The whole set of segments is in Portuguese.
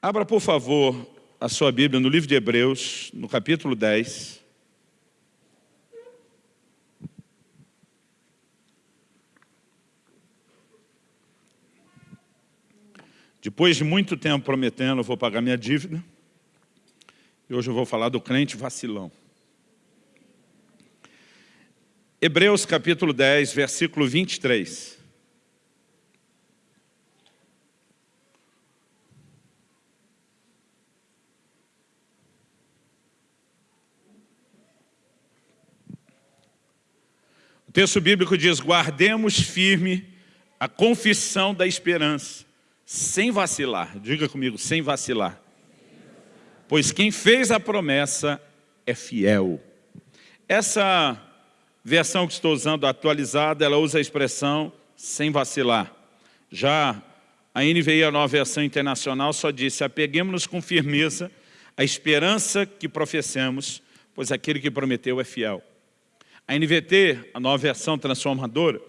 Abra, por favor, a sua Bíblia no livro de Hebreus, no capítulo 10. Depois de muito tempo prometendo, eu vou pagar minha dívida. E hoje eu vou falar do crente vacilão. Hebreus capítulo 10, versículo 23. Texto bíblico diz, guardemos firme a confissão da esperança, sem vacilar. Diga comigo, sem vacilar. Pois quem fez a promessa é fiel. Essa versão que estou usando, atualizada, ela usa a expressão sem vacilar. Já a NVI, a nova versão internacional, só disse, apeguemos-nos com firmeza a esperança que professemos, pois aquele que prometeu é fiel. A NVT, a nova versão transformadora,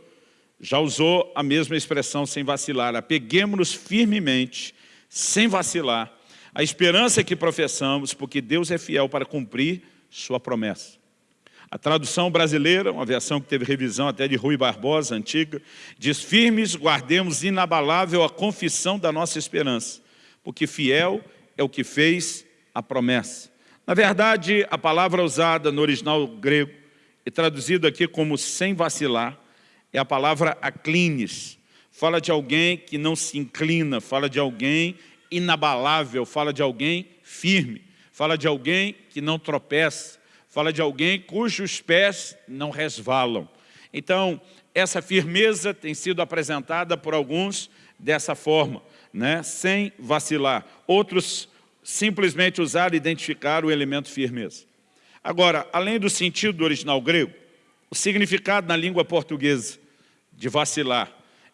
já usou a mesma expressão sem vacilar. Apeguemos-nos firmemente, sem vacilar, a esperança que professamos, porque Deus é fiel para cumprir sua promessa. A tradução brasileira, uma versão que teve revisão até de Rui Barbosa, antiga, diz, firmes guardemos inabalável a confissão da nossa esperança, porque fiel é o que fez a promessa. Na verdade, a palavra usada no original grego e traduzido aqui como sem vacilar, é a palavra aclines. Fala de alguém que não se inclina, fala de alguém inabalável, fala de alguém firme, fala de alguém que não tropeça, fala de alguém cujos pés não resvalam. Então, essa firmeza tem sido apresentada por alguns dessa forma, né? sem vacilar. Outros simplesmente usaram e identificaram o elemento firmeza. Agora, além do sentido do original grego, o significado na língua portuguesa de vacilar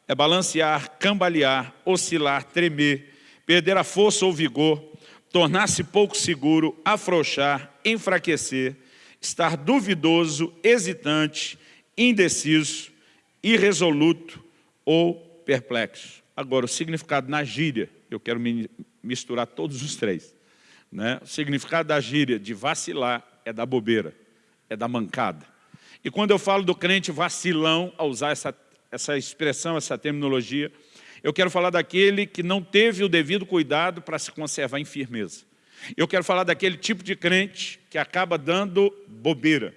é balancear, cambalear, oscilar, tremer, perder a força ou vigor, tornar-se pouco seguro, afrouxar, enfraquecer, estar duvidoso, hesitante, indeciso, irresoluto ou perplexo. Agora, o significado na gíria, eu quero misturar todos os três. Né? O significado da gíria de vacilar é da bobeira, é da mancada. E quando eu falo do crente vacilão, ao usar essa, essa expressão, essa terminologia, eu quero falar daquele que não teve o devido cuidado para se conservar em firmeza. Eu quero falar daquele tipo de crente que acaba dando bobeira.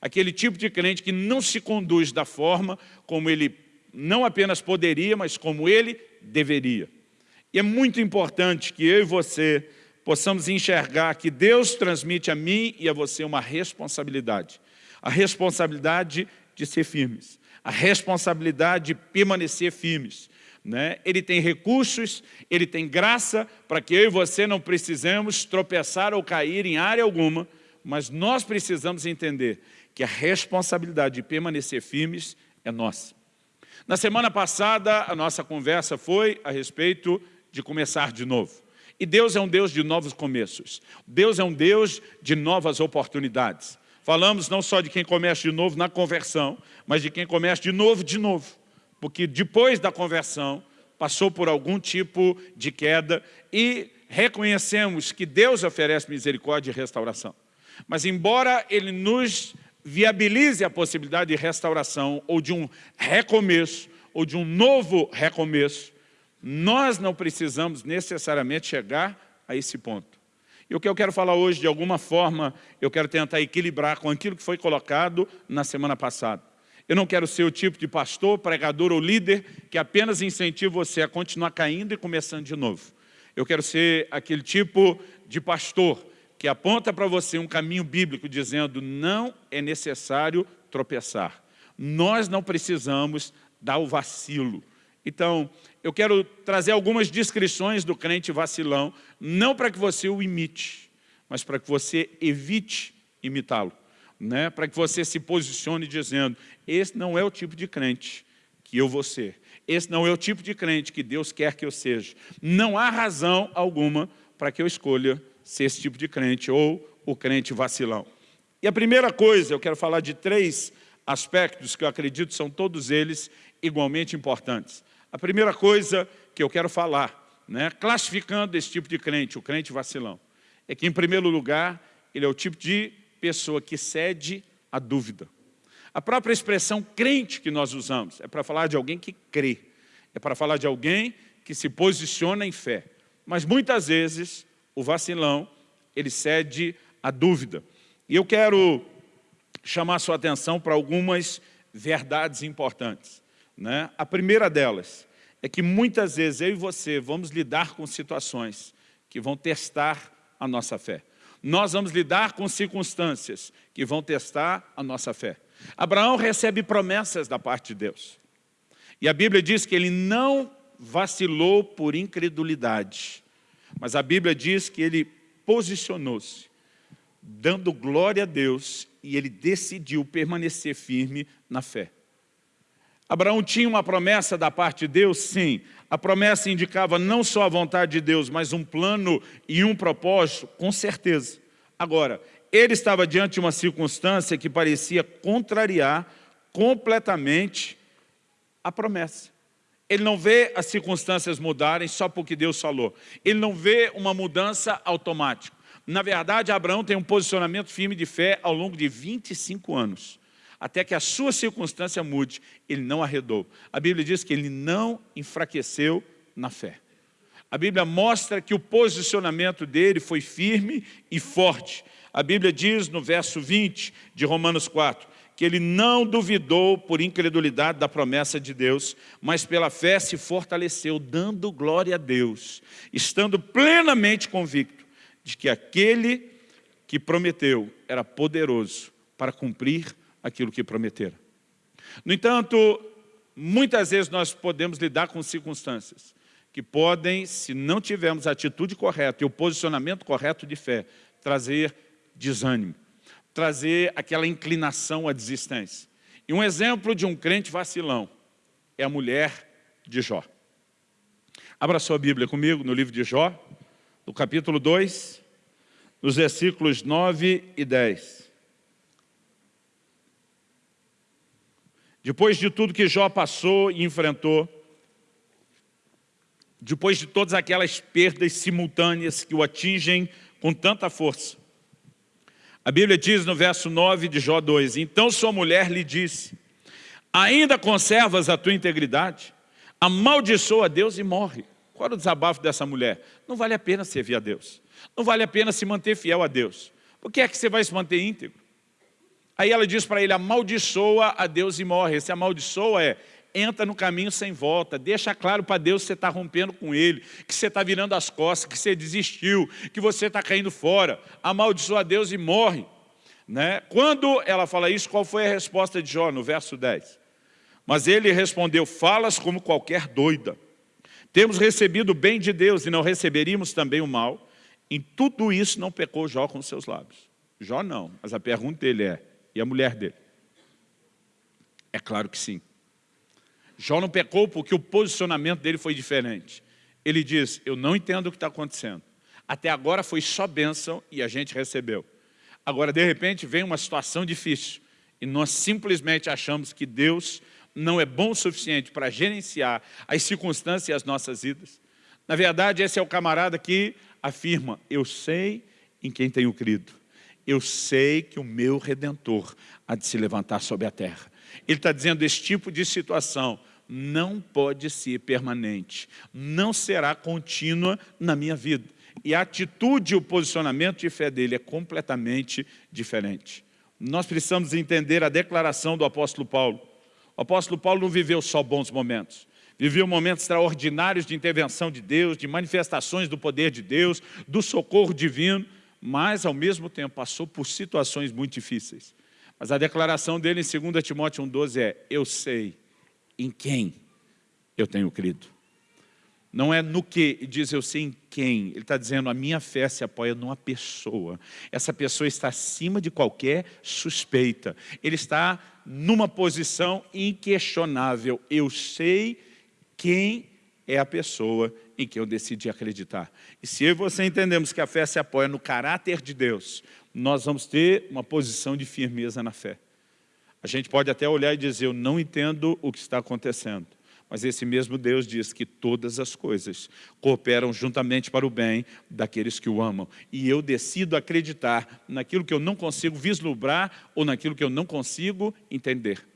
Aquele tipo de crente que não se conduz da forma como ele não apenas poderia, mas como ele deveria. E é muito importante que eu e você possamos enxergar que Deus transmite a mim e a você uma responsabilidade. A responsabilidade de ser firmes. A responsabilidade de permanecer firmes. Né? Ele tem recursos, ele tem graça para que eu e você não precisemos tropeçar ou cair em área alguma, mas nós precisamos entender que a responsabilidade de permanecer firmes é nossa. Na semana passada, a nossa conversa foi a respeito de começar de novo. E Deus é um Deus de novos começos. Deus é um Deus de novas oportunidades. Falamos não só de quem começa de novo na conversão, mas de quem começa de novo de novo. Porque depois da conversão, passou por algum tipo de queda e reconhecemos que Deus oferece misericórdia e restauração. Mas embora Ele nos viabilize a possibilidade de restauração ou de um recomeço, ou de um novo recomeço, nós não precisamos necessariamente chegar a esse ponto. E o que eu quero falar hoje, de alguma forma, eu quero tentar equilibrar com aquilo que foi colocado na semana passada. Eu não quero ser o tipo de pastor, pregador ou líder que apenas incentiva você a continuar caindo e começando de novo. Eu quero ser aquele tipo de pastor que aponta para você um caminho bíblico dizendo não é necessário tropeçar. Nós não precisamos dar o vacilo. Então, eu quero trazer algumas descrições do crente vacilão, não para que você o imite, mas para que você evite imitá-lo. Né? Para que você se posicione dizendo, esse não é o tipo de crente que eu vou ser. Esse não é o tipo de crente que Deus quer que eu seja. Não há razão alguma para que eu escolha ser esse tipo de crente ou o crente vacilão. E a primeira coisa, eu quero falar de três aspectos que eu acredito são todos eles igualmente importantes. A primeira coisa que eu quero falar né, classificando esse tipo de crente, o crente vacilão, é que, em primeiro lugar, ele é o tipo de pessoa que cede à dúvida. A própria expressão crente que nós usamos é para falar de alguém que crê, é para falar de alguém que se posiciona em fé. Mas muitas vezes o vacilão, ele cede à dúvida. E eu quero chamar sua atenção para algumas verdades importantes. Né? A primeira delas é que muitas vezes eu e você vamos lidar com situações que vão testar a nossa fé. Nós vamos lidar com circunstâncias que vão testar a nossa fé. Abraão recebe promessas da parte de Deus. E a Bíblia diz que ele não vacilou por incredulidade. Mas a Bíblia diz que ele posicionou-se, dando glória a Deus, e ele decidiu permanecer firme na fé. Abraão tinha uma promessa da parte de Deus? Sim. A promessa indicava não só a vontade de Deus, mas um plano e um propósito? Com certeza. Agora, ele estava diante de uma circunstância que parecia contrariar completamente a promessa. Ele não vê as circunstâncias mudarem só porque Deus falou. Ele não vê uma mudança automática. Na verdade, Abraão tem um posicionamento firme de fé ao longo de 25 anos até que a sua circunstância mude, ele não arredou. A Bíblia diz que ele não enfraqueceu na fé. A Bíblia mostra que o posicionamento dele foi firme e forte. A Bíblia diz no verso 20 de Romanos 4, que ele não duvidou por incredulidade da promessa de Deus, mas pela fé se fortaleceu, dando glória a Deus, estando plenamente convicto de que aquele que prometeu era poderoso para cumprir aquilo que prometeram. No entanto, muitas vezes nós podemos lidar com circunstâncias que podem, se não tivermos a atitude correta e o posicionamento correto de fé, trazer desânimo, trazer aquela inclinação à desistência. E um exemplo de um crente vacilão é a mulher de Jó. Abra sua Bíblia comigo no livro de Jó, no capítulo 2, nos versículos 9 e 10. Depois de tudo que Jó passou e enfrentou, depois de todas aquelas perdas simultâneas que o atingem com tanta força, a Bíblia diz no verso 9 de Jó 2, Então sua mulher lhe disse, ainda conservas a tua integridade? Amaldiçoa a Deus e morre. Qual era o desabafo dessa mulher? Não vale a pena servir a Deus. Não vale a pena se manter fiel a Deus. Por que é que você vai se manter íntegro? Aí ela diz para ele, amaldiçoa a Deus e morre. Esse amaldiçoa é, entra no caminho sem volta, deixa claro para Deus que você está rompendo com Ele, que você está virando as costas, que você desistiu, que você está caindo fora. Amaldiçoa a Deus e morre. Né? Quando ela fala isso, qual foi a resposta de Jó no verso 10? Mas ele respondeu, falas como qualquer doida. Temos recebido o bem de Deus e não receberíamos também o mal. Em tudo isso não pecou Jó com seus lábios. Jó não, mas a pergunta dele é, e a mulher dele? É claro que sim. Jó não pecou porque o posicionamento dele foi diferente. Ele diz, eu não entendo o que está acontecendo. Até agora foi só bênção e a gente recebeu. Agora, de repente, vem uma situação difícil e nós simplesmente achamos que Deus não é bom o suficiente para gerenciar as circunstâncias e as nossas vidas. Na verdade, esse é o camarada que afirma, eu sei em quem tenho crido eu sei que o meu Redentor há de se levantar sobre a terra. Ele está dizendo, esse tipo de situação não pode ser permanente, não será contínua na minha vida. E a atitude e o posicionamento de fé dele é completamente diferente. Nós precisamos entender a declaração do apóstolo Paulo. O apóstolo Paulo não viveu só bons momentos, viveu momentos extraordinários de intervenção de Deus, de manifestações do poder de Deus, do socorro divino, mas ao mesmo tempo passou por situações muito difíceis. Mas a declaração dele em 2 Timóteo 1,12 é, eu sei em quem eu tenho crido. Não é no que, diz eu sei em quem. Ele está dizendo, a minha fé se apoia numa pessoa. Essa pessoa está acima de qualquer suspeita. Ele está numa posição inquestionável. Eu sei quem é a pessoa em que eu decidi acreditar. E se eu e você entendemos que a fé se apoia no caráter de Deus, nós vamos ter uma posição de firmeza na fé. A gente pode até olhar e dizer, eu não entendo o que está acontecendo, Mas esse mesmo Deus diz que todas as coisas cooperam juntamente para o bem daqueles que o amam. E eu decido acreditar naquilo que eu não consigo vislumbrar ou naquilo que eu não consigo entender.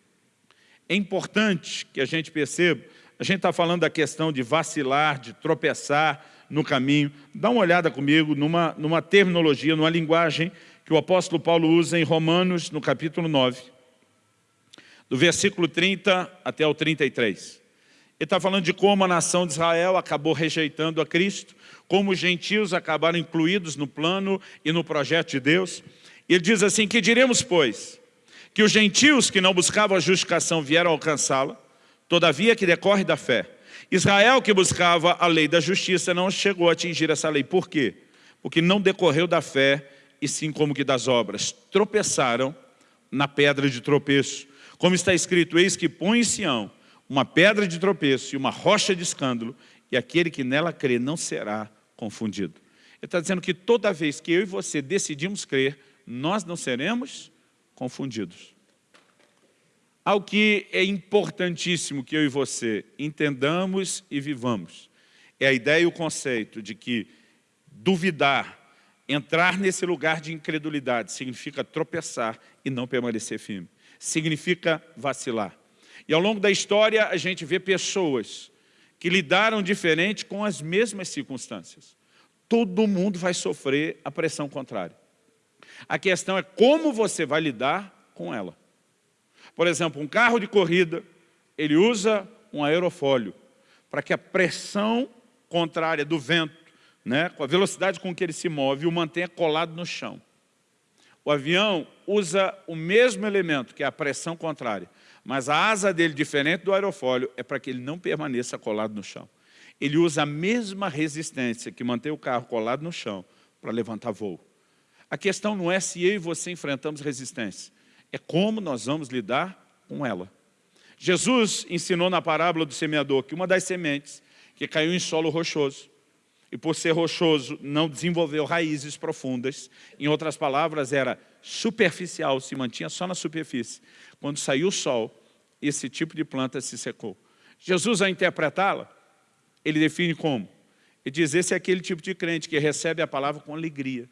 É importante que a gente perceba, a gente está falando da questão de vacilar, de tropeçar no caminho. Dá uma olhada comigo numa, numa terminologia, numa linguagem que o apóstolo Paulo usa em Romanos, no capítulo 9, do versículo 30 até o 33. Ele está falando de como a nação de Israel acabou rejeitando a Cristo, como os gentios acabaram incluídos no plano e no projeto de Deus. Ele diz assim, que diremos, pois, que os gentios que não buscavam a justificação vieram alcançá-la, todavia que decorre da fé. Israel que buscava a lei da justiça não chegou a atingir essa lei. Por quê? Porque não decorreu da fé e sim como que das obras. Tropeçaram na pedra de tropeço. Como está escrito, eis que põe em Sião uma pedra de tropeço e uma rocha de escândalo, e aquele que nela crê não será confundido. Ele está dizendo que toda vez que eu e você decidimos crer, nós não seremos confundidos. Algo que é importantíssimo que eu e você entendamos e vivamos, é a ideia e o conceito de que duvidar, entrar nesse lugar de incredulidade, significa tropeçar e não permanecer firme. Significa vacilar. E ao longo da história a gente vê pessoas que lidaram diferente com as mesmas circunstâncias. Todo mundo vai sofrer a pressão contrária. A questão é como você vai lidar com ela. Por exemplo, um carro de corrida, ele usa um aerofólio para que a pressão contrária do vento, né, com a velocidade com que ele se move, o mantenha colado no chão. O avião usa o mesmo elemento, que é a pressão contrária, mas a asa dele, diferente do aerofólio, é para que ele não permaneça colado no chão. Ele usa a mesma resistência que mantém o carro colado no chão para levantar voo. A questão não é se eu e você enfrentamos resistência, é como nós vamos lidar com ela. Jesus ensinou na parábola do semeador que uma das sementes que caiu em solo rochoso, e por ser rochoso não desenvolveu raízes profundas, em outras palavras era superficial, se mantinha só na superfície. Quando saiu o sol, esse tipo de planta se secou. Jesus, a interpretá-la, ele define como? Ele diz, esse é aquele tipo de crente que recebe a palavra com alegria.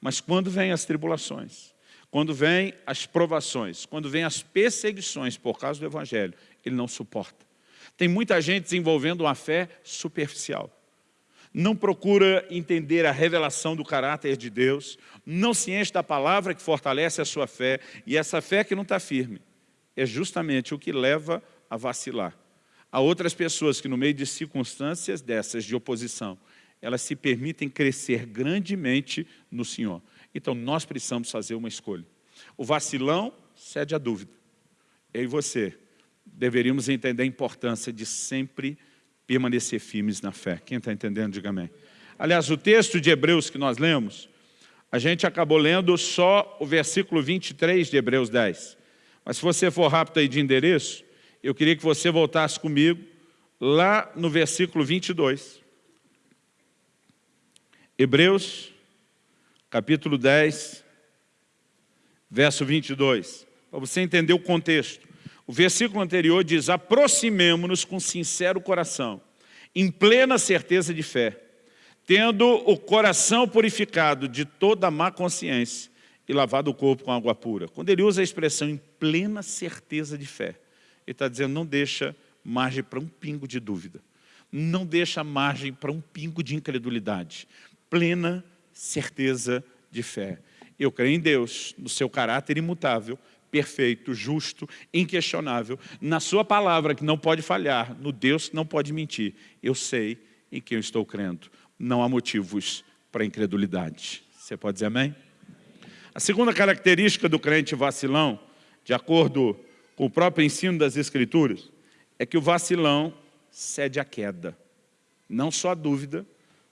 Mas quando vêm as tribulações, quando vêm as provações, quando vêm as perseguições por causa do Evangelho, ele não suporta. Tem muita gente desenvolvendo uma fé superficial não procura entender a revelação do caráter de Deus, não se enche da palavra que fortalece a sua fé, e essa fé que não está firme, é justamente o que leva a vacilar. Há outras pessoas que no meio de circunstâncias dessas de oposição, elas se permitem crescer grandemente no Senhor. Então nós precisamos fazer uma escolha. O vacilão cede à dúvida. Eu e você deveríamos entender a importância de sempre permanecer firmes na fé. Quem está entendendo, diga amém. Aliás, o texto de Hebreus que nós lemos, a gente acabou lendo só o versículo 23 de Hebreus 10. Mas se você for rápido aí de endereço, eu queria que você voltasse comigo lá no versículo 22. Hebreus, capítulo 10, verso 22. Para você entender o contexto. O versículo anterior diz, aproximemo-nos com sincero coração, em plena certeza de fé, tendo o coração purificado de toda má consciência e lavado o corpo com água pura. Quando ele usa a expressão em plena certeza de fé, ele está dizendo, não deixa margem para um pingo de dúvida, não deixa margem para um pingo de incredulidade, plena certeza de fé. Eu creio em Deus, no seu caráter imutável, perfeito, justo, inquestionável, na sua palavra que não pode falhar, no Deus que não pode mentir. Eu sei em quem eu estou crendo. Não há motivos para incredulidade. Você pode dizer amém? A segunda característica do crente vacilão, de acordo com o próprio ensino das Escrituras, é que o vacilão cede à queda. Não só a dúvida,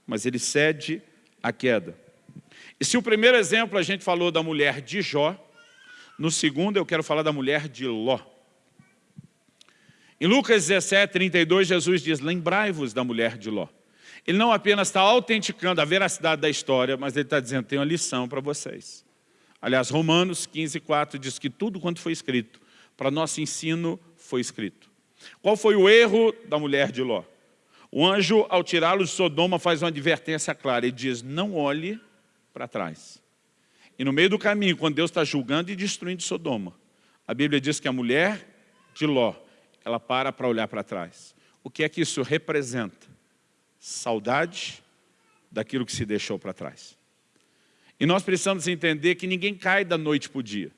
mas ele cede à queda. E se o primeiro exemplo a gente falou da mulher de Jó, no segundo, eu quero falar da mulher de Ló. Em Lucas 17, 32, Jesus diz, lembrai-vos da mulher de Ló. Ele não apenas está autenticando a veracidade da história, mas ele está dizendo, tem uma lição para vocês. Aliás, Romanos 15, 4 diz que tudo quanto foi escrito, para nosso ensino foi escrito. Qual foi o erro da mulher de Ló? O anjo, ao tirá-lo de Sodoma, faz uma advertência clara. Ele diz, não olhe para trás. E no meio do caminho, quando Deus está julgando e destruindo Sodoma, a Bíblia diz que a mulher de Ló, ela para para olhar para trás. O que é que isso representa? Saudade daquilo que se deixou para trás. E nós precisamos entender que ninguém cai da noite para o dia.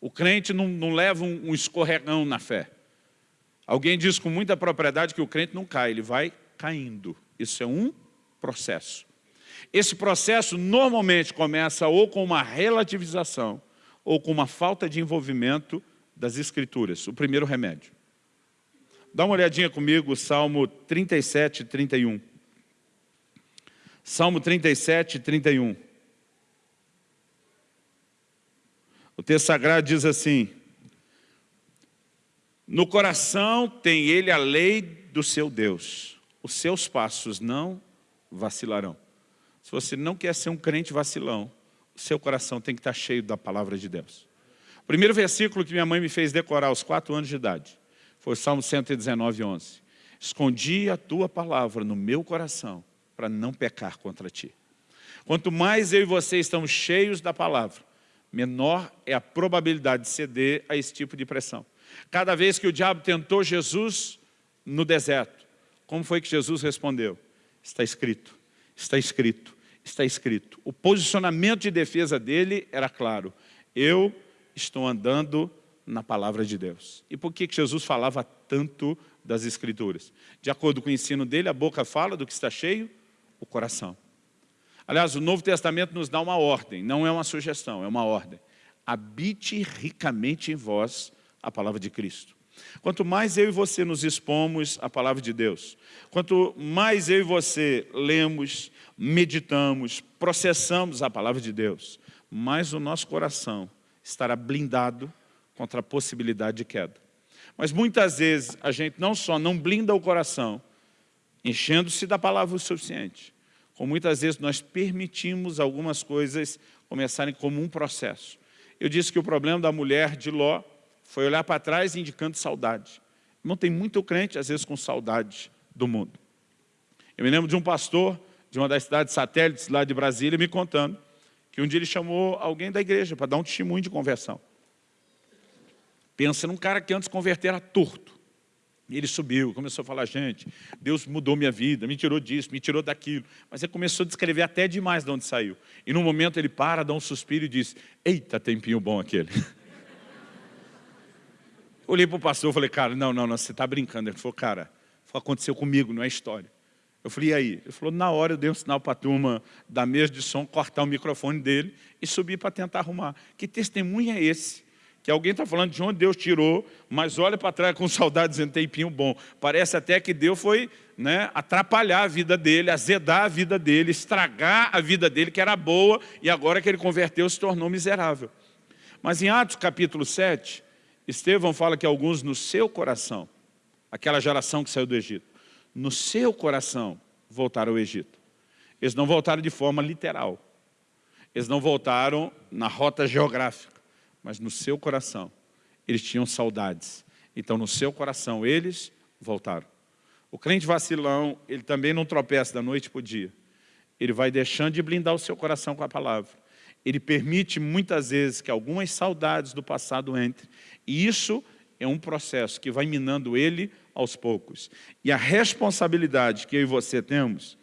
O crente não, não leva um, um escorregão na fé. Alguém diz com muita propriedade que o crente não cai, ele vai caindo. Isso é um processo. Esse processo normalmente começa ou com uma relativização ou com uma falta de envolvimento das escrituras, o primeiro remédio. Dá uma olhadinha comigo, Salmo 37, 31. Salmo 37, 31. O texto sagrado diz assim, no coração tem ele a lei do seu Deus. Os seus passos não vacilarão. Se você não quer ser um crente vacilão, o seu coração tem que estar cheio da palavra de Deus. O primeiro versículo que minha mãe me fez decorar aos quatro anos de idade foi o Salmo 119, 11. Escondi a tua palavra no meu coração para não pecar contra ti. Quanto mais eu e você estamos cheios da palavra, menor é a probabilidade de ceder a esse tipo de pressão. Cada vez que o diabo tentou Jesus no deserto, como foi que Jesus respondeu? Está escrito, está escrito, está escrito. O posicionamento de defesa dele era claro. Eu estou andando na palavra de Deus. E por que Jesus falava tanto das Escrituras? De acordo com o ensino dele, a boca fala do que está cheio, o coração. Aliás, o Novo Testamento nos dá uma ordem, não é uma sugestão, é uma ordem. Habite ricamente em vós a palavra de Cristo. Quanto mais eu e você nos expomos à palavra de Deus, quanto mais eu e você lemos, meditamos, processamos a palavra de Deus, mais o nosso coração estará blindado contra a possibilidade de queda. Mas muitas vezes a gente não só não blinda o coração, enchendo-se da palavra o suficiente, como muitas vezes nós permitimos algumas coisas começarem como um processo. Eu disse que o problema da mulher de Ló foi olhar para trás indicando saudade. Não tem muito crente, às vezes, com saudade do mundo. Eu me lembro de um pastor de uma das cidades satélites lá de Brasília me contando que um dia ele chamou alguém da igreja para dar um testemunho de conversão. Pensa num cara que antes converter era torto. E ele subiu, começou a falar, gente, Deus mudou minha vida, me tirou disso, me tirou daquilo. Mas ele começou a descrever até demais de onde saiu. E num momento ele para, dá um suspiro e diz, eita, tempinho bom aquele. Olhei para o pastor e falei, cara, não, não, não, você está brincando. Ele falou, cara, aconteceu comigo, não é história. Eu falei, e aí? Ele falou, na hora eu dei um sinal para a turma da mesa de som, cortar o microfone dele e subir para tentar arrumar. Que testemunho é esse? Que alguém está falando de onde Deus tirou, mas olha para trás com saudade dizendo tempinho bom. Parece até que Deus foi né, atrapalhar a vida dele, azedar a vida dele, estragar a vida dele, que era boa, e agora que ele converteu se tornou miserável. Mas em Atos capítulo 7, Estevão fala que alguns no seu coração, aquela geração que saiu do Egito, no seu coração voltaram ao Egito. Eles não voltaram de forma literal. Eles não voltaram na rota geográfica, mas no seu coração. Eles tinham saudades. Então, no seu coração, eles voltaram. O crente vacilão, ele também não tropeça da noite para o dia. Ele vai deixando de blindar o seu coração com a palavra ele permite muitas vezes que algumas saudades do passado entrem. E isso é um processo que vai minando ele aos poucos. E a responsabilidade que eu e você temos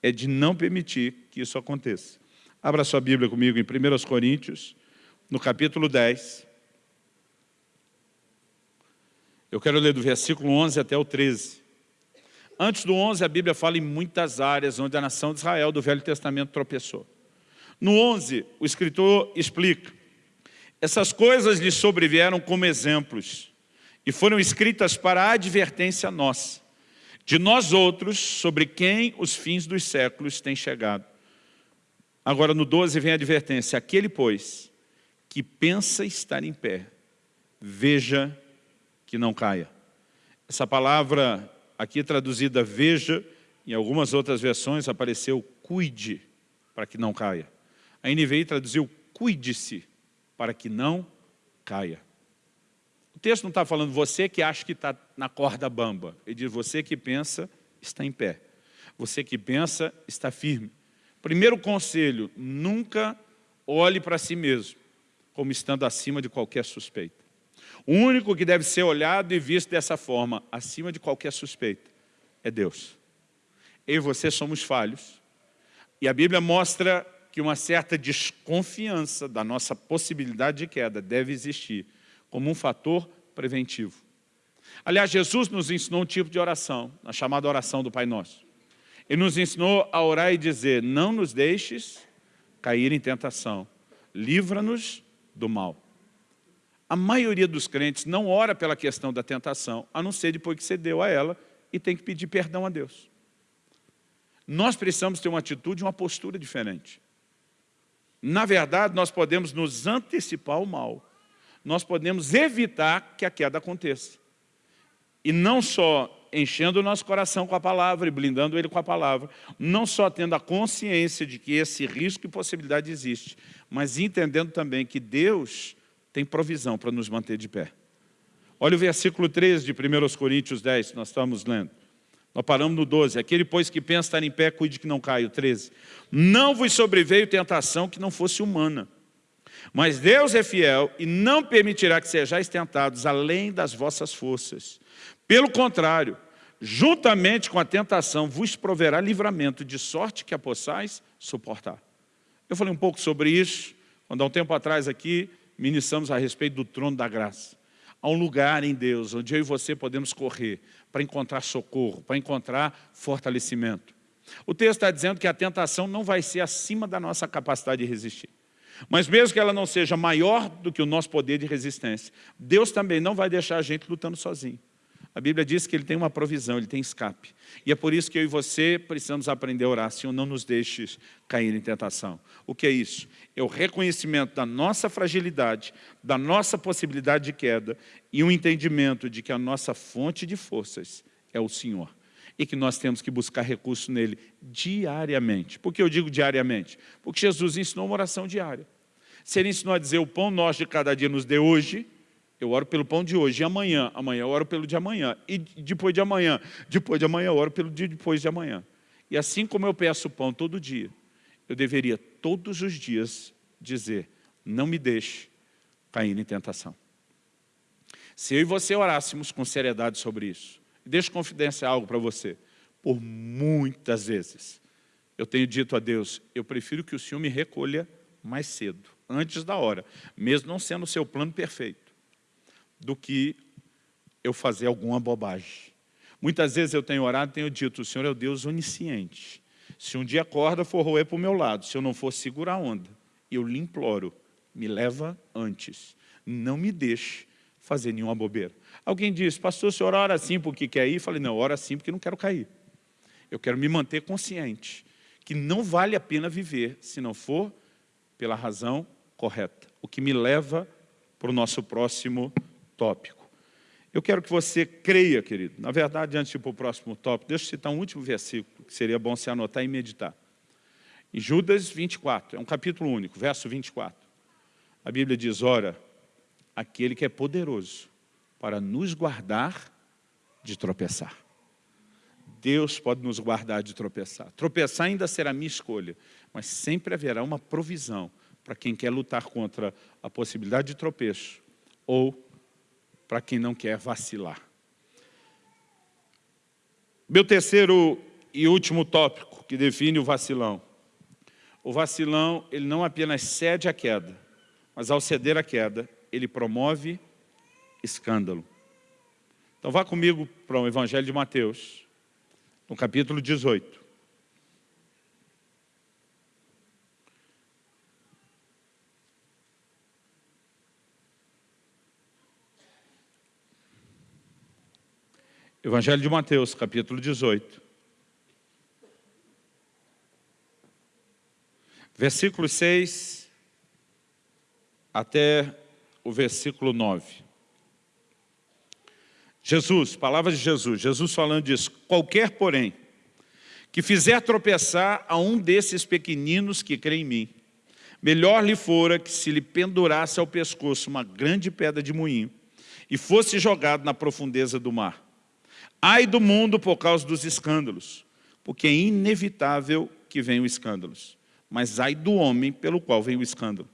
é de não permitir que isso aconteça. Abra sua Bíblia comigo em 1 Coríntios, no capítulo 10. Eu quero ler do versículo 11 até o 13. Antes do 11, a Bíblia fala em muitas áreas onde a nação de Israel do Velho Testamento tropeçou. No 11, o escritor explica, essas coisas lhe sobrevieram como exemplos e foram escritas para a advertência nossa, de nós outros, sobre quem os fins dos séculos têm chegado. Agora no 12 vem a advertência, aquele, pois, que pensa estar em pé, veja que não caia. Essa palavra aqui traduzida veja, em algumas outras versões apareceu cuide para que não caia. A NVI traduziu, cuide-se para que não caia. O texto não está falando você que acha que está na corda bamba. Ele diz você que pensa está em pé. Você que pensa está firme. Primeiro conselho, nunca olhe para si mesmo como estando acima de qualquer suspeita. O único que deve ser olhado e visto dessa forma, acima de qualquer suspeita, é Deus. Eu e você somos falhos. E a Bíblia mostra que uma certa desconfiança da nossa possibilidade de queda deve existir como um fator preventivo. Aliás, Jesus nos ensinou um tipo de oração, a chamada oração do Pai Nosso. Ele nos ensinou a orar e dizer, não nos deixes cair em tentação, livra-nos do mal. A maioria dos crentes não ora pela questão da tentação, a não ser depois que cedeu a ela e tem que pedir perdão a Deus. Nós precisamos ter uma atitude, uma postura diferente. Na verdade, nós podemos nos antecipar ao mal. Nós podemos evitar que a queda aconteça. E não só enchendo o nosso coração com a palavra e blindando ele com a palavra, não só tendo a consciência de que esse risco e possibilidade existe, mas entendendo também que Deus tem provisão para nos manter de pé. Olha o versículo 13 de 1 Coríntios 10, que nós estamos lendo. Nós paramos no 12. Aquele, pois, que pensa estar em pé, cuide que não caia. O 13. Não vos sobreveio tentação que não fosse humana. Mas Deus é fiel e não permitirá que sejais tentados além das vossas forças. Pelo contrário, juntamente com a tentação, vos proverá livramento, de sorte que a possais suportar. Eu falei um pouco sobre isso, quando há um tempo atrás aqui, ministramos a respeito do trono da graça. Há um lugar em Deus onde eu e você podemos correr para encontrar socorro, para encontrar fortalecimento. O texto está dizendo que a tentação não vai ser acima da nossa capacidade de resistir. Mas mesmo que ela não seja maior do que o nosso poder de resistência, Deus também não vai deixar a gente lutando sozinho. A Bíblia diz que Ele tem uma provisão, Ele tem escape. E é por isso que eu e você precisamos aprender a orar, Senhor, não nos deixes cair em tentação. O que é isso? É o reconhecimento da nossa fragilidade, da nossa possibilidade de queda e um entendimento de que a nossa fonte de forças é o Senhor e que nós temos que buscar recurso nele diariamente. Por que eu digo diariamente? Porque Jesus ensinou uma oração diária. Se ele ensinou a dizer, o pão nosso de cada dia nos dê hoje, eu oro pelo pão de hoje, e amanhã, amanhã eu oro pelo de amanhã, e depois de amanhã, depois de amanhã eu oro pelo dia depois de amanhã. E assim como eu peço pão todo dia, eu deveria todos os dias dizer, não me deixe cair em tentação. Se eu e você orássemos com seriedade sobre isso, deixa confidenciar algo para você, por muitas vezes, eu tenho dito a Deus, eu prefiro que o Senhor me recolha mais cedo, antes da hora, mesmo não sendo o seu plano perfeito do que eu fazer alguma bobagem. Muitas vezes eu tenho orado e tenho dito, o Senhor é o Deus onisciente. Se um dia a corda for roer para o meu lado, se eu não for segurar a onda, eu lhe imploro, me leva antes. Não me deixe fazer nenhuma bobeira. Alguém diz, pastor, o senhor ora assim porque quer ir? Eu falei, não, ora assim porque não quero cair. Eu quero me manter consciente que não vale a pena viver se não for pela razão correta. O que me leva para o nosso próximo tópico. Eu quero que você creia, querido. Na verdade, antes de ir para o próximo tópico, deixa eu citar um último versículo, que seria bom se anotar e meditar. Em Judas 24, é um capítulo único, verso 24. A Bíblia diz, ora, aquele que é poderoso para nos guardar de tropeçar. Deus pode nos guardar de tropeçar. Tropeçar ainda será minha escolha, mas sempre haverá uma provisão para quem quer lutar contra a possibilidade de tropeço ou para quem não quer vacilar. Meu terceiro e último tópico que define o vacilão. O vacilão, ele não apenas cede à queda, mas ao ceder à queda, ele promove escândalo. Então vá comigo para o Evangelho de Mateus, no capítulo 18. Evangelho de Mateus, capítulo 18. Versículo 6 até o versículo 9. Jesus, palavra de Jesus, Jesus falando disso, qualquer porém, que fizer tropeçar a um desses pequeninos que crê em mim, melhor lhe fora que se lhe pendurasse ao pescoço uma grande pedra de moinho e fosse jogado na profundeza do mar. Ai do mundo por causa dos escândalos, porque é inevitável que venham escândalos. Mas ai do homem pelo qual vem o escândalo.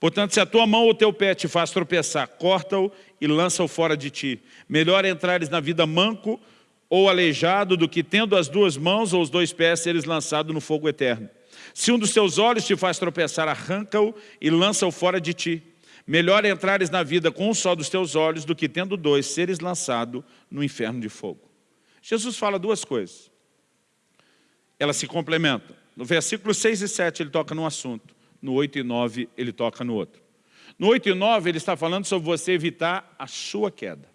Portanto, se a tua mão ou teu pé te faz tropeçar, corta-o e lança-o fora de ti. Melhor entrares na vida manco ou aleijado do que tendo as duas mãos ou os dois pés seres lançado no fogo eterno. Se um dos teus olhos te faz tropeçar, arranca-o e lança-o fora de ti. Melhor entrares na vida com um só dos teus olhos do que tendo dois seres lançado no inferno de fogo. Jesus fala duas coisas. Elas se complementam. No versículo 6 e 7 ele toca num assunto. No 8 e 9 ele toca no outro. No 8 e 9 ele está falando sobre você evitar a sua queda.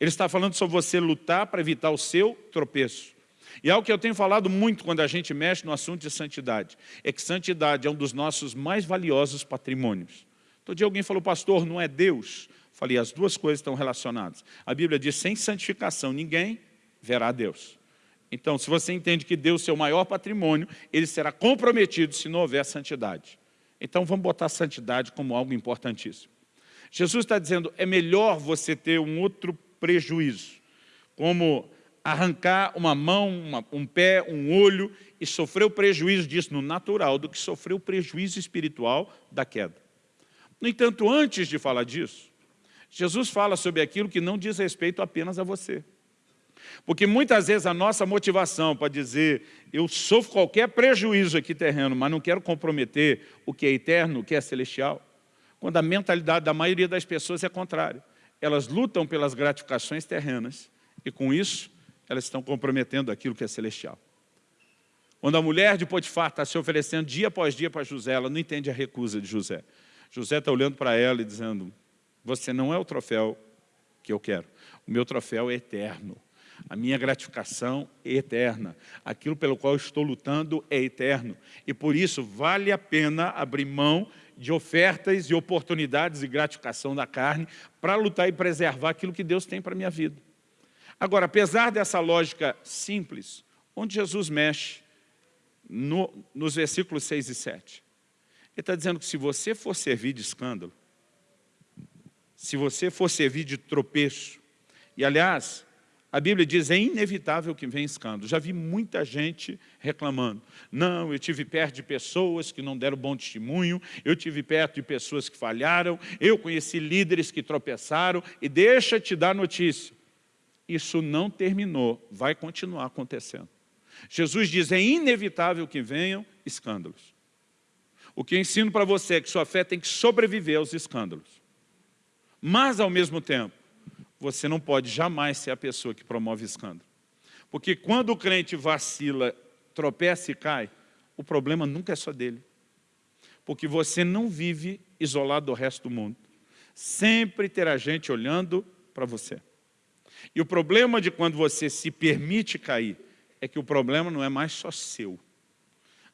Ele está falando sobre você lutar para evitar o seu tropeço. E é o que eu tenho falado muito quando a gente mexe no assunto de santidade. É que santidade é um dos nossos mais valiosos patrimônios. Todo dia alguém falou, pastor, não é Deus? Falei, as duas coisas estão relacionadas. A Bíblia diz, sem santificação ninguém verá Deus. Então, se você entende que Deus é o maior patrimônio, ele será comprometido se não houver santidade. Então, vamos botar santidade como algo importantíssimo. Jesus está dizendo, é melhor você ter um outro prejuízo, como arrancar uma mão, uma, um pé, um olho e sofrer o prejuízo disso no natural, do que sofrer o prejuízo espiritual da queda. No entanto, antes de falar disso, Jesus fala sobre aquilo que não diz respeito apenas a você. Porque muitas vezes a nossa motivação para dizer eu sofro qualquer prejuízo aqui terreno, mas não quero comprometer o que é eterno, o que é celestial, quando a mentalidade da maioria das pessoas é contrária. Elas lutam pelas gratificações terrenas e com isso elas estão comprometendo aquilo que é celestial. Quando a mulher de Potifar está se oferecendo dia após dia para José, ela não entende a recusa de José. José está olhando para ela e dizendo, você não é o troféu que eu quero. O meu troféu é eterno. A minha gratificação é eterna. Aquilo pelo qual estou lutando é eterno. E por isso vale a pena abrir mão de ofertas e oportunidades e gratificação da carne para lutar e preservar aquilo que Deus tem para a minha vida. Agora, apesar dessa lógica simples, onde Jesus mexe no, nos versículos 6 e 7, ele está dizendo que se você for servir de escândalo, se você for servir de tropeço, e aliás, a Bíblia diz, é inevitável que venha escândalo. Já vi muita gente reclamando. Não, eu tive perto de pessoas que não deram bom testemunho, eu tive perto de pessoas que falharam, eu conheci líderes que tropeçaram, e deixa te dar notícia. Isso não terminou, vai continuar acontecendo. Jesus diz, é inevitável que venham escândalos. O que eu ensino para você é que sua fé tem que sobreviver aos escândalos. Mas, ao mesmo tempo, você não pode jamais ser a pessoa que promove escândalo. Porque quando o crente vacila, tropeça e cai, o problema nunca é só dele. Porque você não vive isolado do resto do mundo. Sempre terá gente olhando para você. E o problema de quando você se permite cair, é que o problema não é mais só seu.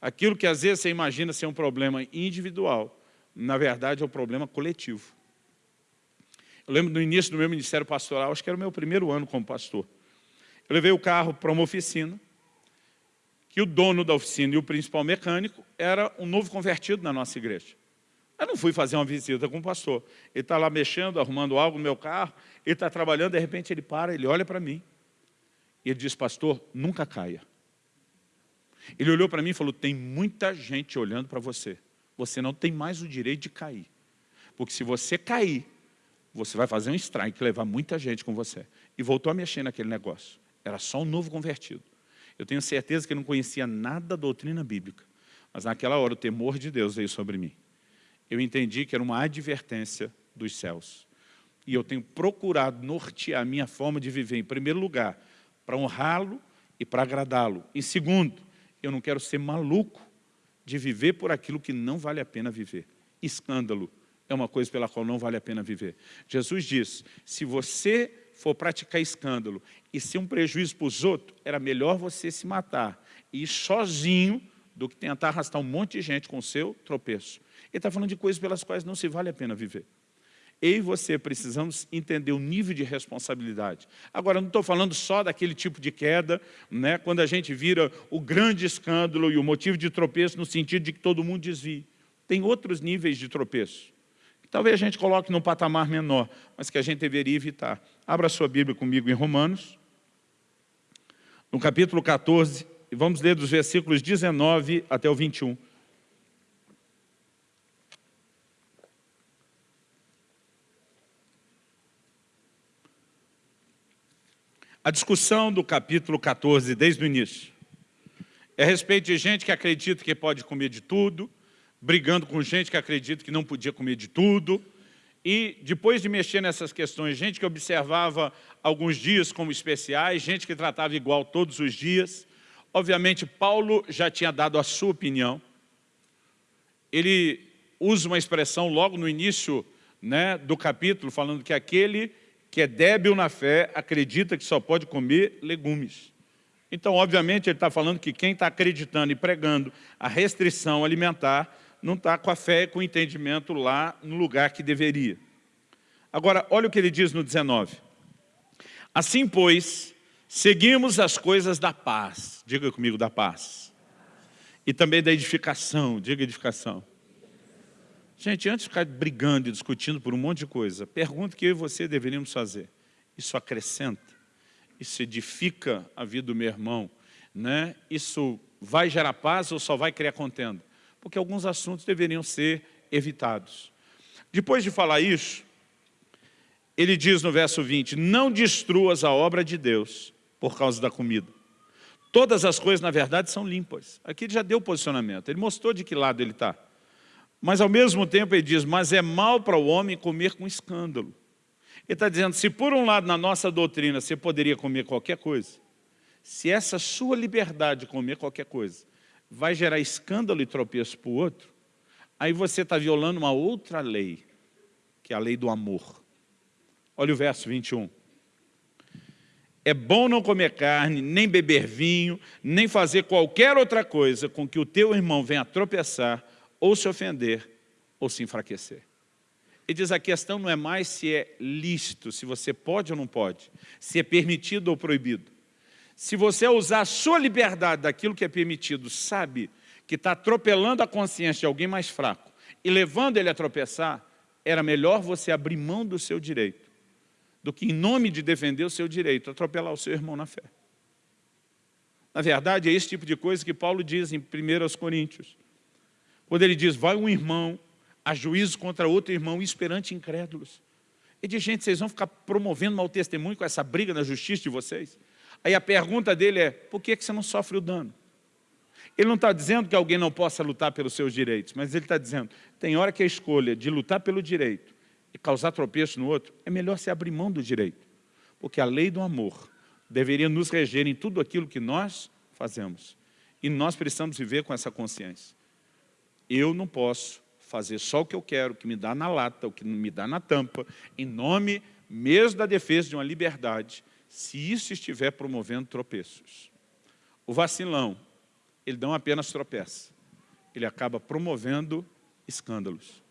Aquilo que às vezes você imagina ser um problema individual, na verdade é um problema coletivo. Eu lembro no início do meu ministério pastoral, acho que era o meu primeiro ano como pastor. Eu levei o carro para uma oficina, que o dono da oficina e o principal mecânico era um novo convertido na nossa igreja. Eu não fui fazer uma visita com o pastor. Ele está lá mexendo, arrumando algo no meu carro, ele está trabalhando, de repente ele para, ele olha para mim. E ele diz, pastor, nunca caia. Ele olhou para mim e falou, tem muita gente olhando para você. Você não tem mais o direito de cair. Porque se você cair, você vai fazer um strike, levar muita gente com você. E voltou a mexer naquele negócio. Era só um novo convertido. Eu tenho certeza que ele não conhecia nada da doutrina bíblica. Mas naquela hora o temor de Deus veio sobre mim. Eu entendi que era uma advertência dos céus. E eu tenho procurado nortear a minha forma de viver, em primeiro lugar, para honrá-lo e para agradá-lo. Em segundo, eu não quero ser maluco de viver por aquilo que não vale a pena viver. Escândalo é uma coisa pela qual não vale a pena viver. Jesus diz, se você for praticar escândalo e ser um prejuízo para os outros, era melhor você se matar e ir sozinho do que tentar arrastar um monte de gente com o seu tropeço. Ele está falando de coisas pelas quais não se vale a pena viver. Eu e você precisamos entender o nível de responsabilidade. Agora, não estou falando só daquele tipo de queda, né, quando a gente vira o grande escândalo e o motivo de tropeço no sentido de que todo mundo desvie. Tem outros níveis de tropeço. talvez a gente coloque num patamar menor, mas que a gente deveria evitar. Abra sua Bíblia comigo em Romanos, no capítulo 14, e vamos ler dos versículos 19 até o 21. A discussão do capítulo 14, desde o início, é a respeito de gente que acredita que pode comer de tudo, brigando com gente que acredita que não podia comer de tudo, e depois de mexer nessas questões, gente que observava alguns dias como especiais, gente que tratava igual todos os dias, obviamente Paulo já tinha dado a sua opinião, ele usa uma expressão logo no início né, do capítulo, falando que aquele que é débil na fé acredita que só pode comer legumes. Então, obviamente, ele está falando que quem está acreditando e pregando a restrição alimentar não está com a fé e com o entendimento lá no lugar que deveria. Agora, olha o que ele diz no 19. Assim, pois, seguimos as coisas da paz. Diga comigo, da paz. E também da edificação. Diga edificação. Gente, antes de ficar brigando e discutindo por um monte de coisa, pergunta que eu e você deveríamos fazer. Isso acrescenta? Isso edifica a vida do meu irmão? Né? Isso vai gerar paz ou só vai criar contenda? porque alguns assuntos deveriam ser evitados. Depois de falar isso, ele diz no verso 20, não destruas a obra de Deus por causa da comida. Todas as coisas, na verdade, são limpas. Aqui ele já deu posicionamento, ele mostrou de que lado ele está. Mas, ao mesmo tempo, ele diz, mas é mal para o homem comer com escândalo. Ele está dizendo, se por um lado, na nossa doutrina, você poderia comer qualquer coisa, se essa sua liberdade de comer qualquer coisa vai gerar escândalo e tropeço para o outro, aí você está violando uma outra lei, que é a lei do amor. Olha o verso 21. É bom não comer carne, nem beber vinho, nem fazer qualquer outra coisa com que o teu irmão venha tropeçar, ou se ofender, ou se enfraquecer. Ele diz, a questão não é mais se é lícito, se você pode ou não pode, se é permitido ou proibido se você usar a sua liberdade daquilo que é permitido, sabe que está atropelando a consciência de alguém mais fraco e levando ele a tropeçar, era melhor você abrir mão do seu direito do que, em nome de defender o seu direito, atropelar o seu irmão na fé. Na verdade, é esse tipo de coisa que Paulo diz em 1 Coríntios. Quando ele diz, vai um irmão a juízo contra outro irmão, esperante incrédulos. E diz, gente, vocês vão ficar promovendo mau testemunho com essa briga na justiça de vocês? Aí a pergunta dele é, por que você não sofre o dano? Ele não está dizendo que alguém não possa lutar pelos seus direitos, mas ele está dizendo, tem hora que a escolha de lutar pelo direito e causar tropeço no outro, é melhor se abrir mão do direito. Porque a lei do amor deveria nos reger em tudo aquilo que nós fazemos. E nós precisamos viver com essa consciência. Eu não posso fazer só o que eu quero, o que me dá na lata, o que me dá na tampa, em nome mesmo da defesa de uma liberdade, se isso estiver promovendo tropeços. O vacilão, ele não apenas tropeça, ele acaba promovendo escândalos.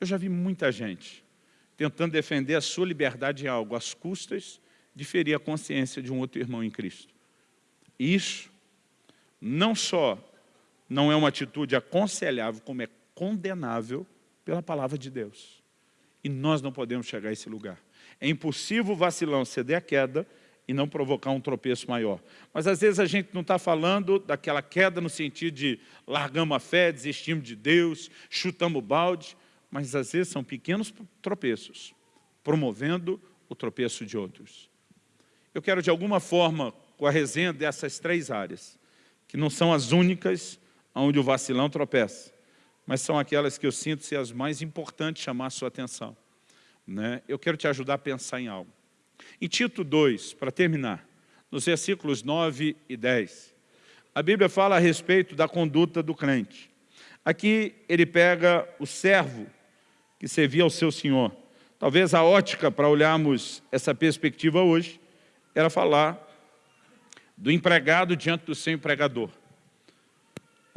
Eu já vi muita gente tentando defender a sua liberdade em algo às custas de ferir a consciência de um outro irmão em Cristo. Isso não só não é uma atitude aconselhável, como é condenável pela palavra de Deus. E nós não podemos chegar a esse lugar. É impossível o vacilão ceder à queda e não provocar um tropeço maior. Mas às vezes a gente não está falando daquela queda no sentido de largamos a fé, desistimos de Deus, chutamos o balde, mas às vezes são pequenos tropeços, promovendo o tropeço de outros. Eu quero de alguma forma, com a resenha dessas três áreas, que não são as únicas onde o vacilão tropeça, mas são aquelas que eu sinto ser as mais importantes chamar a sua atenção. Né? Eu quero te ajudar a pensar em algo. Em Tito 2, para terminar, nos versículos 9 e 10, a Bíblia fala a respeito da conduta do crente. Aqui ele pega o servo que servia ao seu senhor. Talvez a ótica para olharmos essa perspectiva hoje era falar do empregado diante do seu empregador.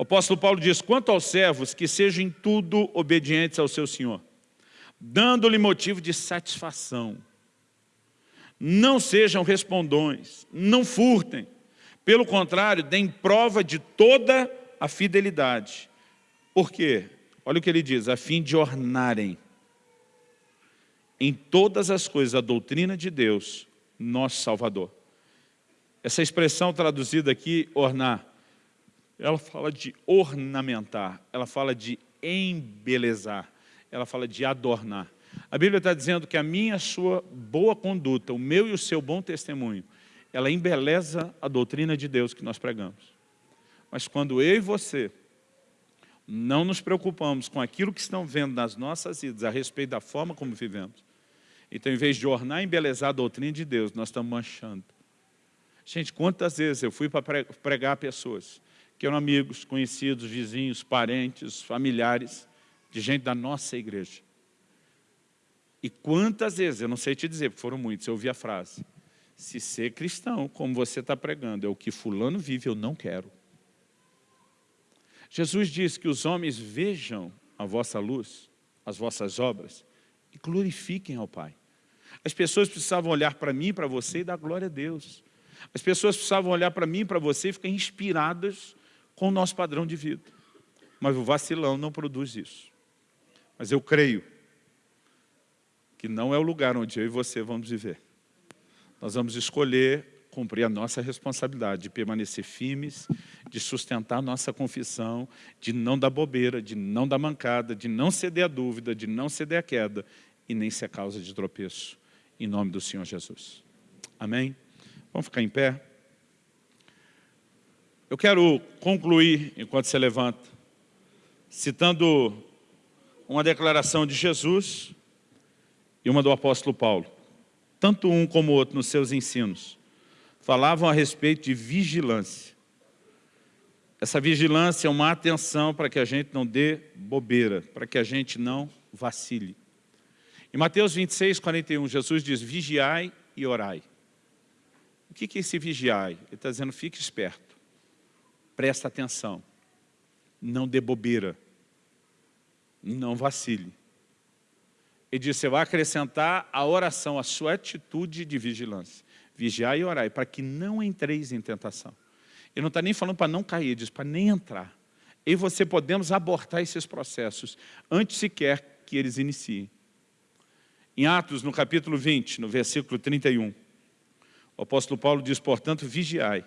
O apóstolo Paulo diz, quanto aos servos, que sejam em tudo obedientes ao seu senhor, dando-lhe motivo de satisfação, não sejam respondões, não furtem. Pelo contrário, deem prova de toda a fidelidade. Por quê? Olha o que ele diz, a fim de ornarem em todas as coisas a doutrina de Deus, nosso Salvador. Essa expressão traduzida aqui, ornar, ela fala de ornamentar, ela fala de embelezar, ela fala de adornar. A Bíblia está dizendo que a minha a sua boa conduta, o meu e o seu bom testemunho, ela embeleza a doutrina de Deus que nós pregamos. Mas quando eu e você não nos preocupamos com aquilo que estão vendo nas nossas vidas a respeito da forma como vivemos, então, em vez de ornar e embelezar a doutrina de Deus, nós estamos manchando. Gente, quantas vezes eu fui para pregar a pessoas que eram amigos, conhecidos, vizinhos, parentes, familiares, de gente da nossa igreja. E quantas vezes, eu não sei te dizer, porque foram muitos, eu ouvi a frase, se ser cristão, como você está pregando, é o que fulano vive, eu não quero. Jesus diz que os homens vejam a vossa luz, as vossas obras, e glorifiquem ao Pai. As pessoas precisavam olhar para mim, para você e dar glória a Deus. As pessoas precisavam olhar para mim, para você e ficar inspiradas com o nosso padrão de vida. Mas o vacilão não produz isso. Mas eu creio que não é o lugar onde eu e você vamos viver. Nós vamos escolher cumprir a nossa responsabilidade de permanecer firmes, de sustentar a nossa confissão, de não dar bobeira, de não dar mancada, de não ceder à dúvida, de não ceder à queda e nem ser causa de tropeço em nome do Senhor Jesus. Amém? Vamos ficar em pé? Eu quero concluir, enquanto você levanta, citando uma declaração de Jesus e uma do apóstolo Paulo. Tanto um como o outro, nos seus ensinos, falavam a respeito de vigilância. Essa vigilância é uma atenção para que a gente não dê bobeira, para que a gente não vacile. Em Mateus 26, 41, Jesus diz, vigiai e orai. O que é esse vigiai? Ele está dizendo, fique esperto, presta atenção, não dê bobeira, não vacile. Ele diz, você vai acrescentar a oração, a sua atitude de vigilância. Vigiai e orai, para que não entreis em tentação. Ele não está nem falando para não cair, diz para nem entrar. E você podemos abortar esses processos antes sequer que eles iniciem. Em Atos, no capítulo 20, no versículo 31, o apóstolo Paulo diz, portanto, vigiai,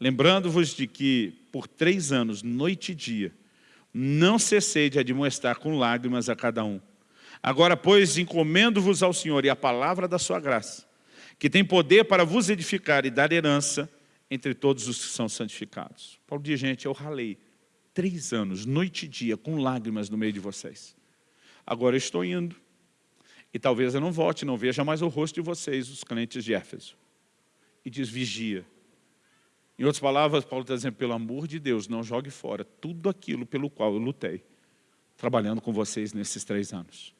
lembrando-vos de que por três anos, noite e dia, não cessei de admoestar com lágrimas a cada um. Agora, pois, encomendo-vos ao Senhor e a palavra da sua graça, que tem poder para vos edificar e dar herança entre todos os que são santificados. Paulo diz, gente, eu ralei três anos, noite e dia, com lágrimas no meio de vocês. Agora eu estou indo, e talvez eu não volte, não veja mais o rosto de vocês, os crentes de Éfeso. E diz, vigia. Em outras palavras, Paulo está dizendo, pelo amor de Deus, não jogue fora tudo aquilo pelo qual eu lutei, trabalhando com vocês nesses três anos.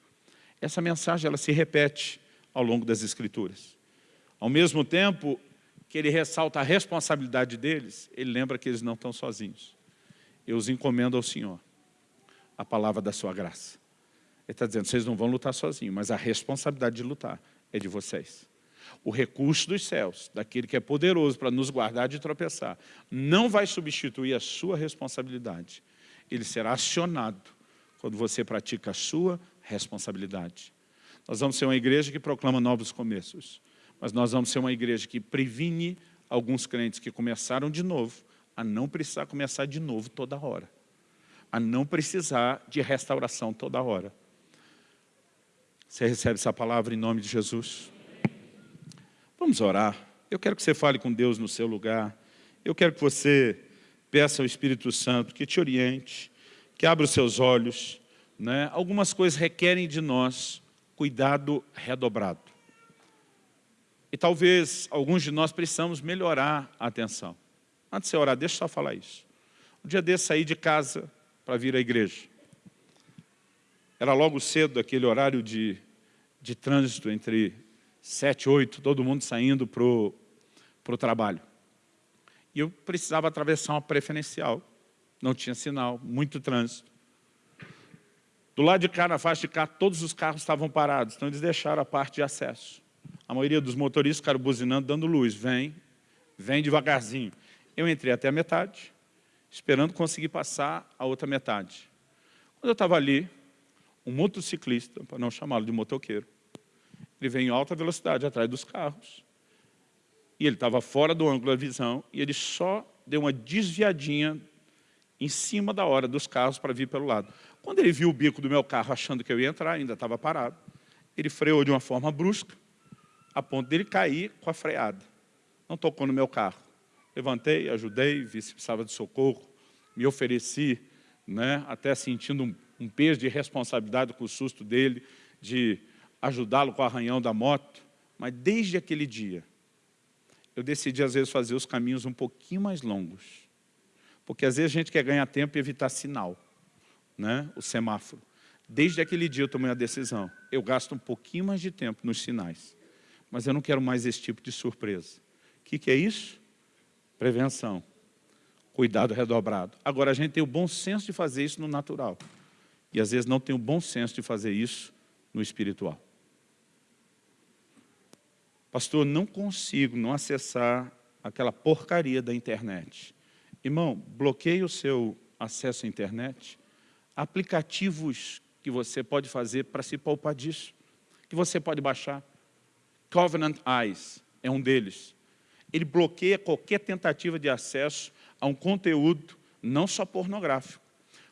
Essa mensagem, ela se repete ao longo das Escrituras. Ao mesmo tempo que ele ressalta a responsabilidade deles, ele lembra que eles não estão sozinhos. Eu os encomendo ao Senhor, a palavra da sua graça. Ele está dizendo, vocês não vão lutar sozinhos, mas a responsabilidade de lutar é de vocês. O recurso dos céus, daquele que é poderoso para nos guardar de tropeçar, não vai substituir a sua responsabilidade. Ele será acionado quando você pratica a sua responsabilidade. Nós vamos ser uma igreja que proclama novos começos, mas nós vamos ser uma igreja que previne alguns crentes que começaram de novo, a não precisar começar de novo toda hora, a não precisar de restauração toda hora. Você recebe essa palavra em nome de Jesus? Vamos orar. Eu quero que você fale com Deus no seu lugar. Eu quero que você peça ao Espírito Santo que te oriente, que abra os seus olhos. Né? Algumas coisas requerem de nós cuidado redobrado. E talvez alguns de nós precisamos melhorar a atenção. Antes de você orar, deixa eu só falar isso. Um dia desse saí de casa para vir à igreja. Era logo cedo, aquele horário de de trânsito entre sete, oito, todo mundo saindo para o trabalho. E eu precisava atravessar uma preferencial. Não tinha sinal, muito trânsito. Do lado de cá, na faixa de cá, todos os carros estavam parados, então eles deixaram a parte de acesso. A maioria dos motoristas ficaram buzinando, dando luz. Vem, vem devagarzinho. Eu entrei até a metade, esperando conseguir passar a outra metade. Quando eu estava ali, um motociclista, para não chamá-lo de motoqueiro, Ele veio em alta velocidade atrás dos carros. E ele estava fora do ângulo da visão e ele só deu uma desviadinha em cima da hora dos carros para vir pelo lado. Quando ele viu o bico do meu carro achando que eu ia entrar, ainda estava parado, ele freou de uma forma brusca, a ponto dele cair com a freada. Não tocou no meu carro. Levantei, ajudei, vi se precisava de socorro, me ofereci, né, até sentindo um, um peso de responsabilidade com o susto dele, de ajudá-lo com o arranhão da moto. Mas desde aquele dia, eu decidi às vezes fazer os caminhos um pouquinho mais longos. Porque às vezes a gente quer ganhar tempo e evitar sinal, né? o semáforo. Desde aquele dia eu tomei a decisão. Eu gasto um pouquinho mais de tempo nos sinais. Mas eu não quero mais esse tipo de surpresa. O que, que é isso? Prevenção. Cuidado redobrado. Agora, a gente tem o bom senso de fazer isso no natural. E às vezes não tem o bom senso de fazer isso no espiritual. Pastor, não consigo não acessar aquela porcaria da internet. Irmão, bloqueie o seu acesso à internet. Aplicativos que você pode fazer para se poupar disso, que você pode baixar. Covenant Eyes é um deles. Ele bloqueia qualquer tentativa de acesso a um conteúdo não só pornográfico.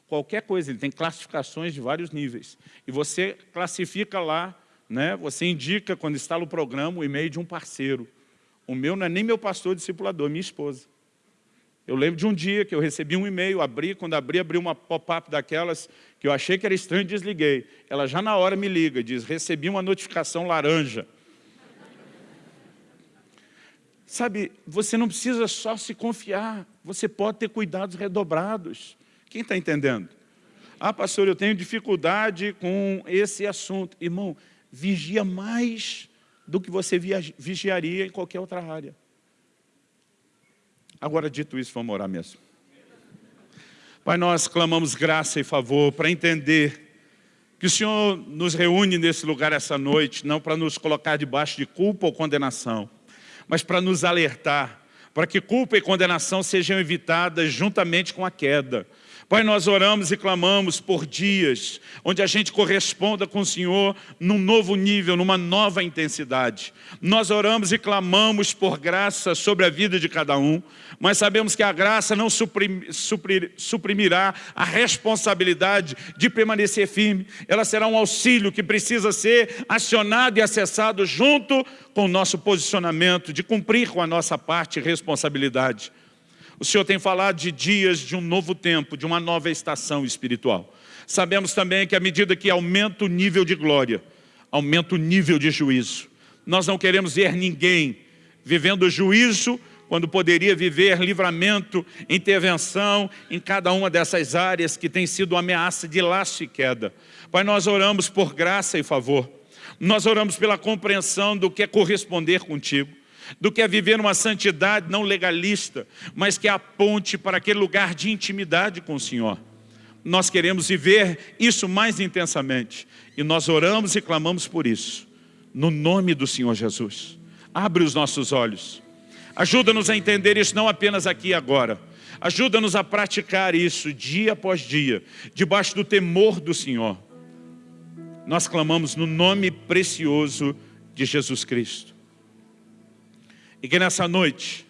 Qualquer coisa, ele tem classificações de vários níveis. E você classifica lá, né, você indica quando instala o programa o e-mail de um parceiro. O meu não é nem meu pastor discipulador, é minha esposa. Eu lembro de um dia que eu recebi um e-mail, abri, quando abri, abri uma pop-up daquelas que eu achei que era estranho e desliguei. Ela já na hora me liga, diz, recebi uma notificação laranja. Sabe, você não precisa só se confiar, você pode ter cuidados redobrados. Quem está entendendo? Ah, pastor, eu tenho dificuldade com esse assunto. Irmão, vigia mais do que você vigiaria em qualquer outra área. Agora, dito isso, vamos orar mesmo. Pai, nós clamamos graça e favor para entender que o Senhor nos reúne nesse lugar essa noite, não para nos colocar debaixo de culpa ou condenação, mas para nos alertar, para que culpa e condenação sejam evitadas juntamente com a queda, Pai, nós oramos e clamamos por dias onde a gente corresponda com o Senhor num novo nível, numa nova intensidade. Nós oramos e clamamos por graça sobre a vida de cada um, mas sabemos que a graça não suprimirá a responsabilidade de permanecer firme. Ela será um auxílio que precisa ser acionado e acessado junto com o nosso posicionamento, de cumprir com a nossa parte e responsabilidade. O Senhor tem falado de dias de um novo tempo, de uma nova estação espiritual. Sabemos também que à medida que aumenta o nível de glória, aumenta o nível de juízo. Nós não queremos ver ninguém vivendo juízo quando poderia viver livramento, intervenção em cada uma dessas áreas que tem sido ameaça de laço e queda. Pai, nós oramos por graça e favor. Nós oramos pela compreensão do que é corresponder contigo do que é viver uma santidade não legalista, mas que aponte para aquele lugar de intimidade com o Senhor. Nós queremos viver isso mais intensamente e nós oramos e clamamos por isso, no nome do Senhor Jesus. Abre os nossos olhos, ajuda-nos a entender isso não apenas aqui e agora, ajuda-nos a praticar isso dia após dia, debaixo do temor do Senhor. Nós clamamos no nome precioso de Jesus Cristo. E que nessa noite,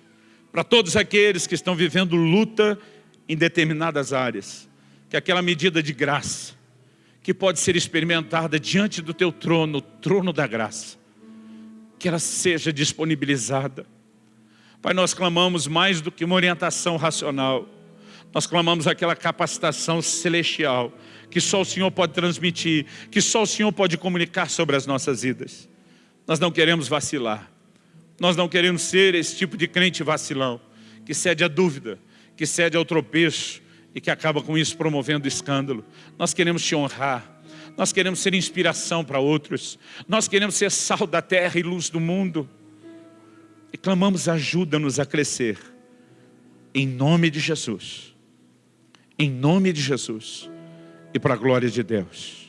para todos aqueles que estão vivendo luta em determinadas áreas, que aquela medida de graça, que pode ser experimentada diante do teu trono, o trono da graça, que ela seja disponibilizada. Pai, nós clamamos mais do que uma orientação racional, nós clamamos aquela capacitação celestial, que só o Senhor pode transmitir, que só o Senhor pode comunicar sobre as nossas vidas. Nós não queremos vacilar, nós não queremos ser esse tipo de crente vacilão, que cede à dúvida, que cede ao tropeço e que acaba com isso promovendo escândalo. Nós queremos te honrar, nós queremos ser inspiração para outros, nós queremos ser sal da terra e luz do mundo. E clamamos ajuda-nos a crescer, em nome de Jesus, em nome de Jesus e para a glória de Deus.